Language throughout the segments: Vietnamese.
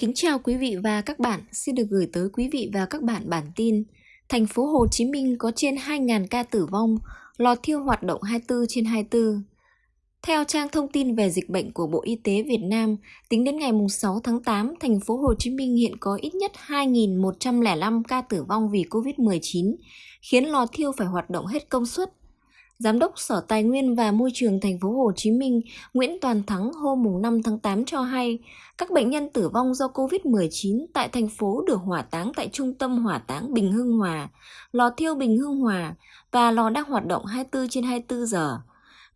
Kính chào quý vị và các bạn, xin được gửi tới quý vị và các bạn bản tin. Thành phố Hồ Chí Minh có trên 2.000 ca tử vong, lò thiêu hoạt động 24 trên 24. Theo trang thông tin về dịch bệnh của Bộ Y tế Việt Nam, tính đến ngày 6 tháng 8, thành phố Hồ Chí Minh hiện có ít nhất 2.105 ca tử vong vì Covid-19, khiến lò thiêu phải hoạt động hết công suất. Giám đốc Sở Tài nguyên và Môi trường thành phố Hồ Chí Minh Nguyễn Toàn Thắng hôm 5 tháng 8 cho hay, các bệnh nhân tử vong do COVID-19 tại thành phố được hỏa táng tại Trung tâm Hỏa táng Bình Hưng Hòa, lò thiêu Bình Hưng Hòa và lò đang hoạt động 24 trên 24 giờ.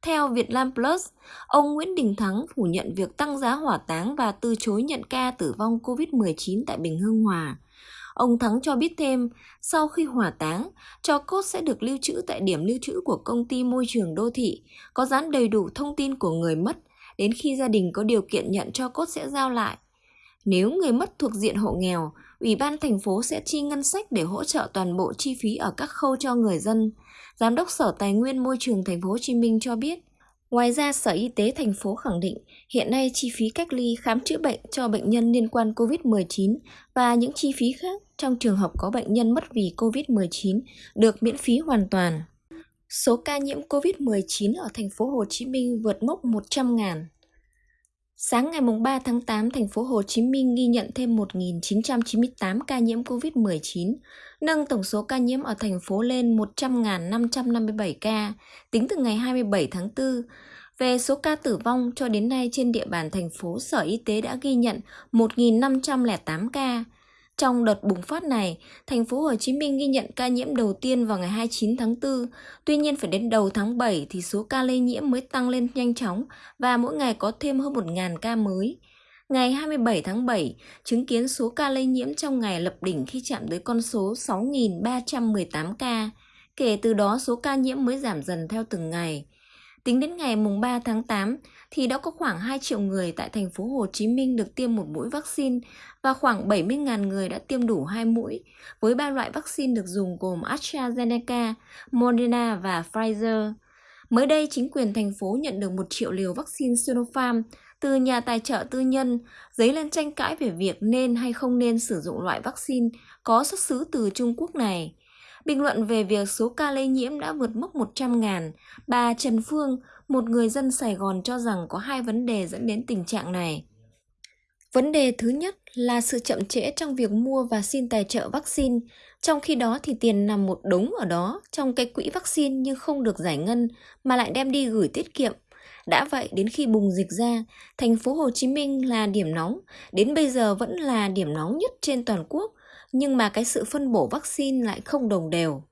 Theo Việt Nam Plus, ông Nguyễn Đình Thắng phủ nhận việc tăng giá hỏa táng và từ chối nhận ca tử vong COVID-19 tại Bình Hưng Hòa. Ông Thắng cho biết thêm, sau khi hỏa táng, cho cốt sẽ được lưu trữ tại điểm lưu trữ của công ty môi trường đô thị, có dán đầy đủ thông tin của người mất, đến khi gia đình có điều kiện nhận cho cốt sẽ giao lại. Nếu người mất thuộc diện hộ nghèo, Ủy ban thành phố sẽ chi ngân sách để hỗ trợ toàn bộ chi phí ở các khâu cho người dân. Giám đốc Sở Tài nguyên Môi trường thành phố Hồ Chí Minh cho biết, Ngoài ra, Sở Y tế thành phố khẳng định hiện nay chi phí cách ly khám chữa bệnh cho bệnh nhân liên quan COVID-19 và những chi phí khác trong trường hợp có bệnh nhân mất vì COVID-19 được miễn phí hoàn toàn. Số ca nhiễm COVID-19 ở thành phố Hồ Chí Minh vượt mốc 100.000. Sáng ngày 3 tháng 8, thành phố Hồ Chí Minh ghi nhận thêm 1.998 ca nhiễm COVID-19, nâng tổng số ca nhiễm ở thành phố lên 100.557 ca tính từ ngày 27 tháng 4. Về số ca tử vong cho đến nay trên địa bàn thành phố, Sở Y tế đã ghi nhận 1.508 ca, trong đợt bùng phát này, thành phố Hồ Chí Minh ghi nhận ca nhiễm đầu tiên vào ngày 29 tháng 4. Tuy nhiên phải đến đầu tháng 7 thì số ca lây nhiễm mới tăng lên nhanh chóng và mỗi ngày có thêm hơn 1.000 ca mới. Ngày 27 tháng 7, chứng kiến số ca lây nhiễm trong ngày lập đỉnh khi chạm tới con số 6.318 ca. Kể từ đó, số ca nhiễm mới giảm dần theo từng ngày. Tính đến ngày mùng 3 tháng 8 thì đã có khoảng 2 triệu người tại thành phố Hồ Chí Minh được tiêm một mũi vaccine và khoảng 70.000 người đã tiêm đủ hai mũi, với ba loại vaccine được dùng gồm AstraZeneca, Moderna và Pfizer. Mới đây, chính quyền thành phố nhận được 1 triệu liều vaccine Sinopharm từ nhà tài trợ tư nhân, dấy lên tranh cãi về việc nên hay không nên sử dụng loại vaccine có xuất xứ từ Trung Quốc này. Bình luận về việc số ca lây nhiễm đã vượt mốc 100.000, bà Trần Phương, một người dân Sài Gòn cho rằng có hai vấn đề dẫn đến tình trạng này. Vấn đề thứ nhất là sự chậm trễ trong việc mua và xin tài trợ vaccine, trong khi đó thì tiền nằm một đống ở đó trong cái quỹ vaccine nhưng không được giải ngân mà lại đem đi gửi tiết kiệm. Đã vậy đến khi bùng dịch ra, thành phố Hồ Chí Minh là điểm nóng, đến bây giờ vẫn là điểm nóng nhất trên toàn quốc, nhưng mà cái sự phân bổ vaccine lại không đồng đều.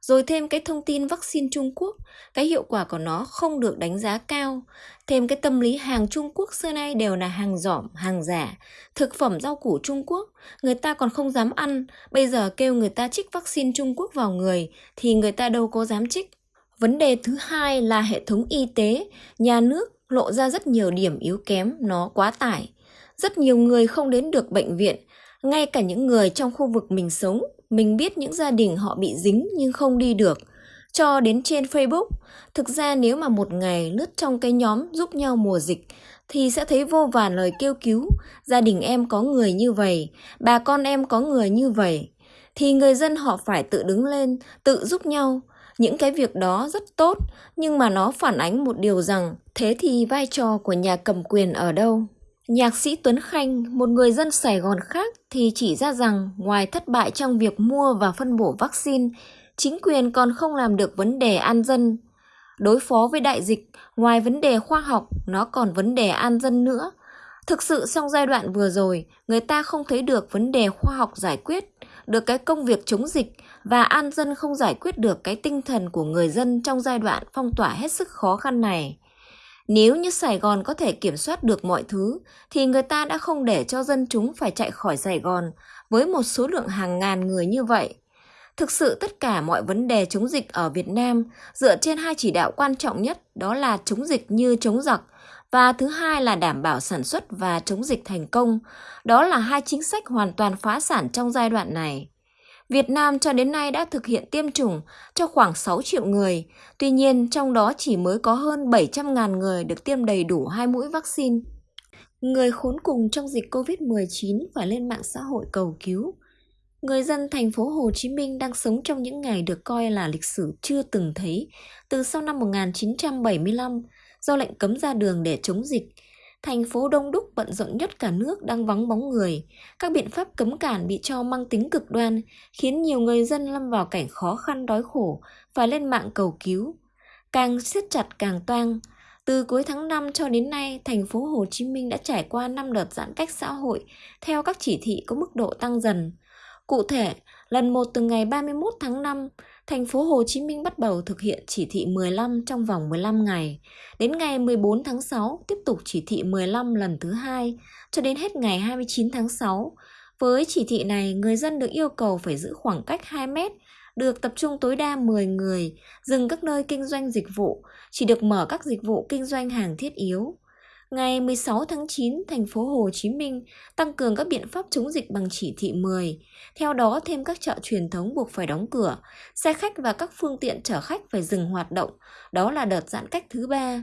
Rồi thêm cái thông tin vaccine Trung Quốc, cái hiệu quả của nó không được đánh giá cao. Thêm cái tâm lý hàng Trung Quốc xưa nay đều là hàng giỏm, hàng giả. Thực phẩm rau củ Trung Quốc, người ta còn không dám ăn. Bây giờ kêu người ta trích vaccine Trung Quốc vào người thì người ta đâu có dám trích. Vấn đề thứ hai là hệ thống y tế, nhà nước lộ ra rất nhiều điểm yếu kém, nó quá tải. Rất nhiều người không đến được bệnh viện, ngay cả những người trong khu vực mình sống, mình biết những gia đình họ bị dính nhưng không đi được. Cho đến trên Facebook, thực ra nếu mà một ngày lướt trong cái nhóm giúp nhau mùa dịch thì sẽ thấy vô vàn lời kêu cứu, gia đình em có người như vậy, bà con em có người như vậy. Thì người dân họ phải tự đứng lên, tự giúp nhau. Những cái việc đó rất tốt, nhưng mà nó phản ánh một điều rằng thế thì vai trò của nhà cầm quyền ở đâu? Nhạc sĩ Tuấn Khanh, một người dân Sài Gòn khác thì chỉ ra rằng ngoài thất bại trong việc mua và phân bổ vaccine, chính quyền còn không làm được vấn đề an dân. Đối phó với đại dịch, ngoài vấn đề khoa học, nó còn vấn đề an dân nữa. Thực sự trong giai đoạn vừa rồi, người ta không thấy được vấn đề khoa học giải quyết, được cái công việc chống dịch và an dân không giải quyết được cái tinh thần của người dân trong giai đoạn phong tỏa hết sức khó khăn này. Nếu như Sài Gòn có thể kiểm soát được mọi thứ, thì người ta đã không để cho dân chúng phải chạy khỏi Sài Gòn với một số lượng hàng ngàn người như vậy. Thực sự tất cả mọi vấn đề chống dịch ở Việt Nam dựa trên hai chỉ đạo quan trọng nhất đó là chống dịch như chống giặc và thứ hai là đảm bảo sản xuất và chống dịch thành công. Đó là hai chính sách hoàn toàn phá sản trong giai đoạn này. Việt Nam cho đến nay đã thực hiện tiêm chủng cho khoảng 6 triệu người, tuy nhiên trong đó chỉ mới có hơn 700.000 người được tiêm đầy đủ hai mũi vaccine. Người khốn cùng trong dịch Covid-19 phải lên mạng xã hội cầu cứu. Người dân thành phố Hồ Chí Minh đang sống trong những ngày được coi là lịch sử chưa từng thấy từ sau năm 1975 do lệnh cấm ra đường để chống dịch. Thành phố đông đúc bận rộn nhất cả nước đang vắng bóng người. Các biện pháp cấm cản bị cho mang tính cực đoan, khiến nhiều người dân lâm vào cảnh khó khăn đói khổ, phải lên mạng cầu cứu. Càng siết chặt càng toang, từ cuối tháng 5 cho đến nay, thành phố Hồ Chí Minh đã trải qua 5 đợt giãn cách xã hội theo các chỉ thị có mức độ tăng dần. Cụ thể, lần 1 từ ngày 31 tháng 5, thành phố Hồ Chí Minh bắt đầu thực hiện chỉ thị 15 trong vòng 15 ngày. Đến ngày 14 tháng 6 tiếp tục chỉ thị 15 lần thứ hai cho đến hết ngày 29 tháng 6. Với chỉ thị này, người dân được yêu cầu phải giữ khoảng cách 2 mét được tập trung tối đa 10 người, dừng các nơi kinh doanh dịch vụ, chỉ được mở các dịch vụ kinh doanh hàng thiết yếu. Ngày 16 tháng 9, thành phố Hồ Chí Minh tăng cường các biện pháp chống dịch bằng chỉ thị 10. Theo đó, thêm các chợ truyền thống buộc phải đóng cửa, xe khách và các phương tiện chở khách phải dừng hoạt động. Đó là đợt giãn cách thứ ba.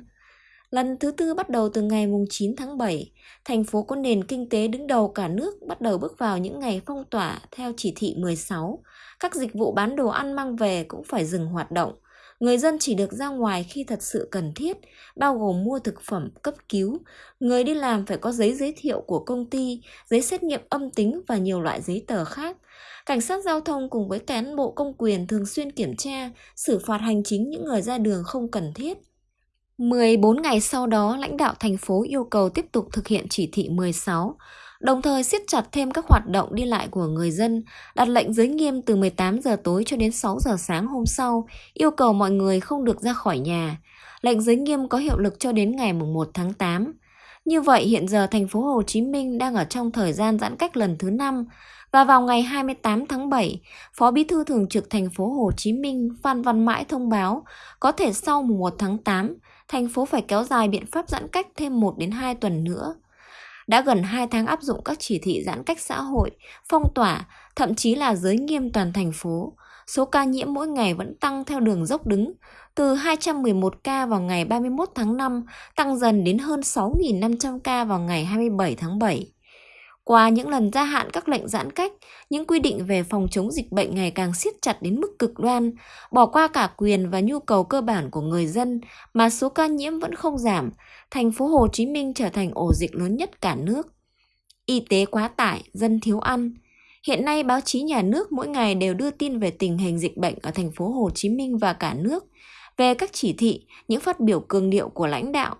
Lần thứ tư bắt đầu từ ngày 9 tháng 7, thành phố có nền kinh tế đứng đầu cả nước bắt đầu bước vào những ngày phong tỏa theo chỉ thị 16. Các dịch vụ bán đồ ăn mang về cũng phải dừng hoạt động. Người dân chỉ được ra ngoài khi thật sự cần thiết, bao gồm mua thực phẩm cấp cứu. Người đi làm phải có giấy giới thiệu của công ty, giấy xét nghiệm âm tính và nhiều loại giấy tờ khác. Cảnh sát giao thông cùng với cán bộ công quyền thường xuyên kiểm tra, xử phạt hành chính những người ra đường không cần thiết. 14 ngày sau đó, lãnh đạo thành phố yêu cầu tiếp tục thực hiện chỉ thị 16, đồng thời siết chặt thêm các hoạt động đi lại của người dân, đặt lệnh giới nghiêm từ 18 giờ tối cho đến 6 giờ sáng hôm sau, yêu cầu mọi người không được ra khỏi nhà. Lệnh giới nghiêm có hiệu lực cho đến ngày 1 tháng 8. Như vậy hiện giờ thành phố Hồ Chí Minh đang ở trong thời gian giãn cách lần thứ 5 và vào ngày 28 tháng 7, Phó Bí thư Thường trực thành phố Hồ Chí Minh Phan Văn Mãi thông báo có thể sau 1 tháng 8, thành phố phải kéo dài biện pháp giãn cách thêm 1 đến 2 tuần nữa. Đã gần 2 tháng áp dụng các chỉ thị giãn cách xã hội, phong tỏa, thậm chí là giới nghiêm toàn thành phố, số ca nhiễm mỗi ngày vẫn tăng theo đường dốc đứng, từ 211 ca vào ngày 31 tháng 5 tăng dần đến hơn 6.500 ca vào ngày 27 tháng 7. Qua những lần gia hạn các lệnh giãn cách, những quy định về phòng chống dịch bệnh ngày càng siết chặt đến mức cực đoan, bỏ qua cả quyền và nhu cầu cơ bản của người dân mà số ca nhiễm vẫn không giảm, thành phố Hồ Chí Minh trở thành ổ dịch lớn nhất cả nước. Y tế quá tải, dân thiếu ăn. Hiện nay báo chí nhà nước mỗi ngày đều đưa tin về tình hình dịch bệnh ở thành phố Hồ Chí Minh và cả nước, về các chỉ thị, những phát biểu cường điệu của lãnh đạo,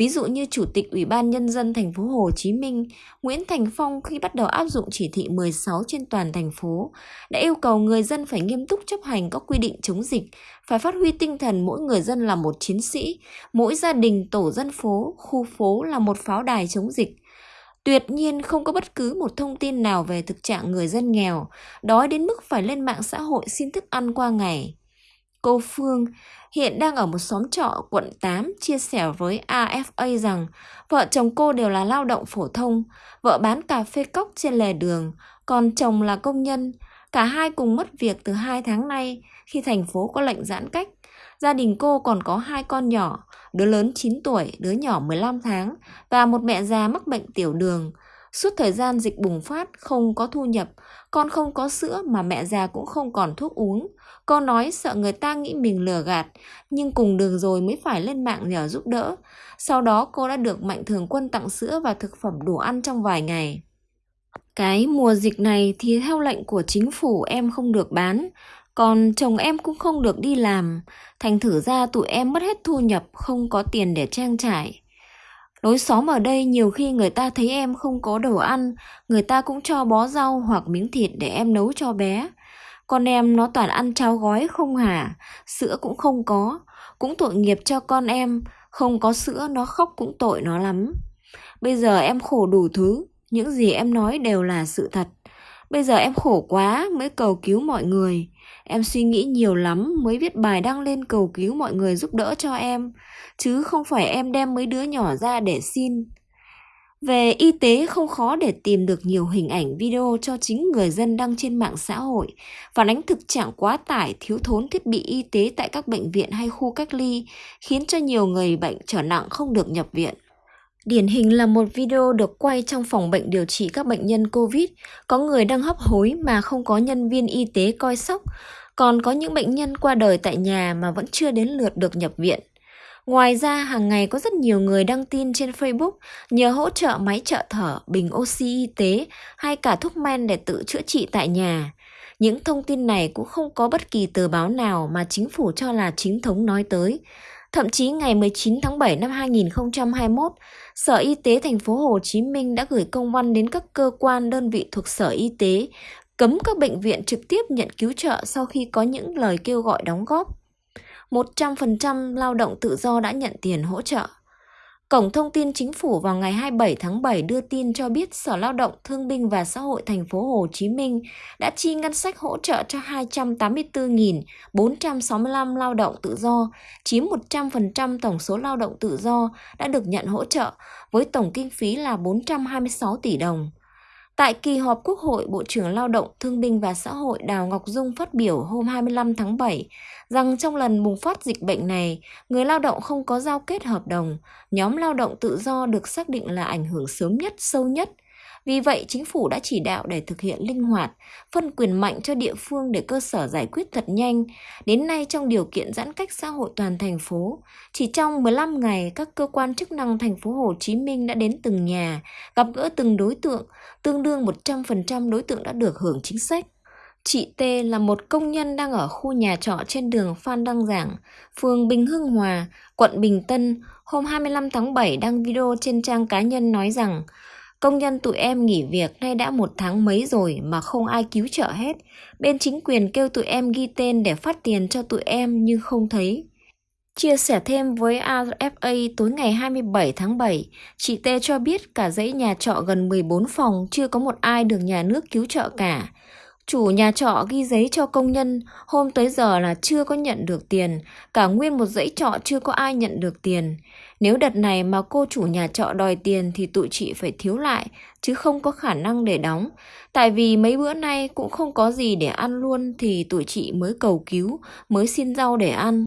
Ví dụ như Chủ tịch Ủy ban Nhân dân thành phố Hồ Chí Minh Nguyễn Thành Phong khi bắt đầu áp dụng chỉ thị 16 trên toàn thành phố đã yêu cầu người dân phải nghiêm túc chấp hành các quy định chống dịch, phải phát huy tinh thần mỗi người dân là một chiến sĩ, mỗi gia đình tổ dân phố, khu phố là một pháo đài chống dịch. Tuyệt nhiên không có bất cứ một thông tin nào về thực trạng người dân nghèo, đói đến mức phải lên mạng xã hội xin thức ăn qua ngày. Cô Phương hiện đang ở một xóm trọ quận 8 chia sẻ với AFA rằng vợ chồng cô đều là lao động phổ thông, vợ bán cà phê cốc trên lề đường, còn chồng là công nhân. Cả hai cùng mất việc từ 2 tháng nay khi thành phố có lệnh giãn cách. Gia đình cô còn có hai con nhỏ, đứa lớn 9 tuổi, đứa nhỏ 15 tháng và một mẹ già mắc bệnh tiểu đường. Suốt thời gian dịch bùng phát không có thu nhập, con không có sữa mà mẹ già cũng không còn thuốc uống. Con nói sợ người ta nghĩ mình lừa gạt, nhưng cùng đường rồi mới phải lên mạng nhờ giúp đỡ. Sau đó cô đã được Mạnh Thường Quân tặng sữa và thực phẩm đủ ăn trong vài ngày. Cái mùa dịch này thì theo lệnh của chính phủ em không được bán, còn chồng em cũng không được đi làm, thành thử ra tụi em mất hết thu nhập, không có tiền để trang trải. Lối xóm ở đây nhiều khi người ta thấy em không có đồ ăn, người ta cũng cho bó rau hoặc miếng thịt để em nấu cho bé. Con em nó toàn ăn cháo gói không hả, sữa cũng không có, cũng tội nghiệp cho con em, không có sữa nó khóc cũng tội nó lắm. Bây giờ em khổ đủ thứ, những gì em nói đều là sự thật. Bây giờ em khổ quá mới cầu cứu mọi người. Em suy nghĩ nhiều lắm mới viết bài đăng lên cầu cứu mọi người giúp đỡ cho em, chứ không phải em đem mấy đứa nhỏ ra để xin. Về y tế không khó để tìm được nhiều hình ảnh video cho chính người dân đăng trên mạng xã hội, phản ánh thực trạng quá tải thiếu thốn thiết bị y tế tại các bệnh viện hay khu cách ly, khiến cho nhiều người bệnh trở nặng không được nhập viện. Điển hình là một video được quay trong phòng bệnh điều trị các bệnh nhân Covid, có người đang hấp hối mà không có nhân viên y tế coi sóc, còn có những bệnh nhân qua đời tại nhà mà vẫn chưa đến lượt được nhập viện. Ngoài ra, hàng ngày có rất nhiều người đăng tin trên Facebook nhờ hỗ trợ máy trợ thở, bình oxy y tế hay cả thuốc men để tự chữa trị tại nhà. Những thông tin này cũng không có bất kỳ tờ báo nào mà chính phủ cho là chính thống nói tới. Thậm chí ngày 19 tháng 7 năm 2021, Sở Y tế thành phố Hồ Chí Minh đã gửi công văn đến các cơ quan đơn vị thuộc Sở Y tế cấm các bệnh viện trực tiếp nhận cứu trợ sau khi có những lời kêu gọi đóng góp. 100% lao động tự do đã nhận tiền hỗ trợ. Cổng thông tin chính phủ vào ngày 27 tháng 7 đưa tin cho biết Sở Lao động Thương binh và Xã hội thành phố Hồ Chí Minh đã chi ngân sách hỗ trợ cho 284.465 lao động tự do, chiếm 100% tổng số lao động tự do đã được nhận hỗ trợ với tổng kinh phí là 426 tỷ đồng. Tại kỳ họp Quốc hội, Bộ trưởng Lao động, Thương binh và Xã hội Đào Ngọc Dung phát biểu hôm 25 tháng 7 rằng trong lần bùng phát dịch bệnh này, người lao động không có giao kết hợp đồng, nhóm lao động tự do được xác định là ảnh hưởng sớm nhất, sâu nhất. Vì vậy, chính phủ đã chỉ đạo để thực hiện linh hoạt, phân quyền mạnh cho địa phương để cơ sở giải quyết thật nhanh. Đến nay, trong điều kiện giãn cách xã hội toàn thành phố, chỉ trong 15 ngày, các cơ quan chức năng thành phố Hồ Chí Minh đã đến từng nhà, gặp gỡ từng đối tượng, tương đương 100% đối tượng đã được hưởng chính sách. Chị T là một công nhân đang ở khu nhà trọ trên đường Phan Đăng Giảng, phường Bình Hưng Hòa, quận Bình Tân, hôm 25 tháng 7 đăng video trên trang cá nhân nói rằng Công nhân tụi em nghỉ việc nay đã một tháng mấy rồi mà không ai cứu trợ hết. Bên chính quyền kêu tụi em ghi tên để phát tiền cho tụi em nhưng không thấy. Chia sẻ thêm với RFA tối ngày 27 tháng 7, chị T cho biết cả dãy nhà trọ gần 14 phòng chưa có một ai được nhà nước cứu trợ cả. Chủ nhà trọ ghi giấy cho công nhân, hôm tới giờ là chưa có nhận được tiền, cả nguyên một dãy trọ chưa có ai nhận được tiền. Nếu đợt này mà cô chủ nhà trọ đòi tiền thì tụi chị phải thiếu lại, chứ không có khả năng để đóng. Tại vì mấy bữa nay cũng không có gì để ăn luôn thì tụi chị mới cầu cứu, mới xin rau để ăn.